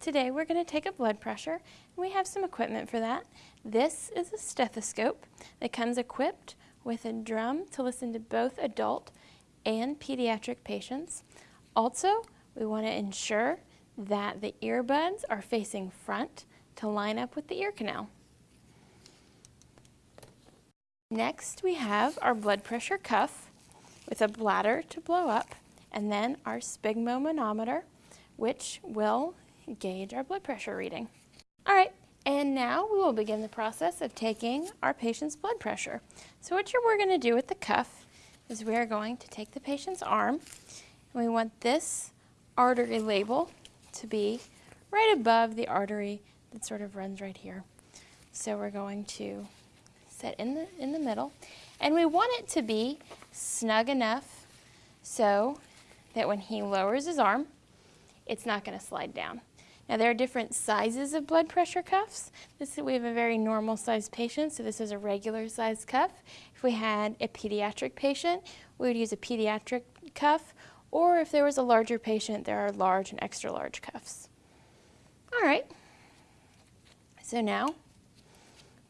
today we're going to take a blood pressure and we have some equipment for that. This is a stethoscope that comes equipped with a drum to listen to both adult and pediatric patients. Also, we want to ensure that the earbuds are facing front to line up with the ear canal. Next, we have our blood pressure cuff with a bladder to blow up, and then our sphygmomanometer, which will gauge our blood pressure reading. All right, and now we will begin the process of taking our patient's blood pressure. So what we're going to do with the cuff is we are going to take the patient's arm, and we want this artery label to be right above the artery that sort of runs right here. So we're going to set in the, in the middle, and we want it to be snug enough so that when he lowers his arm, it's not going to slide down. Now there are different sizes of blood pressure cuffs. This, we have a very normal sized patient, so this is a regular sized cuff. If we had a pediatric patient, we would use a pediatric cuff, or if there was a larger patient, there are large and extra large cuffs. All right, so now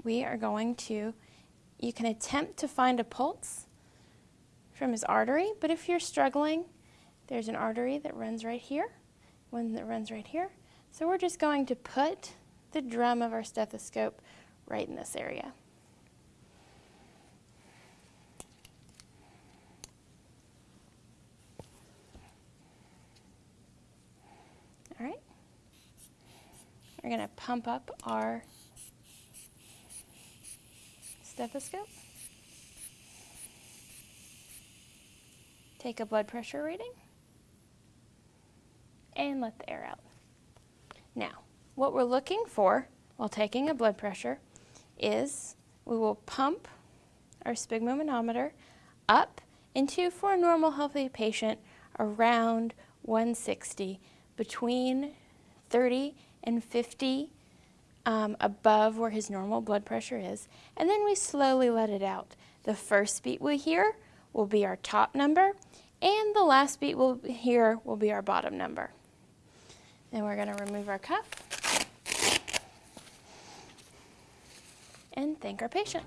we are going to, you can attempt to find a pulse from his artery, but if you're struggling, there's an artery that runs right here, one that runs right here. So we're just going to put the drum of our stethoscope right in this area. All right. We're going to pump up our stethoscope. Take a blood pressure reading and let the air out. Now, what we're looking for while taking a blood pressure is we will pump our sphygmomanometer up into, for a normal healthy patient, around 160, between 30 and 50 um, above where his normal blood pressure is, and then we slowly let it out. The first beat we hear will be our top number, and the last beat we'll hear will be our bottom number. Then we're going to remove our cuff and thank our patient.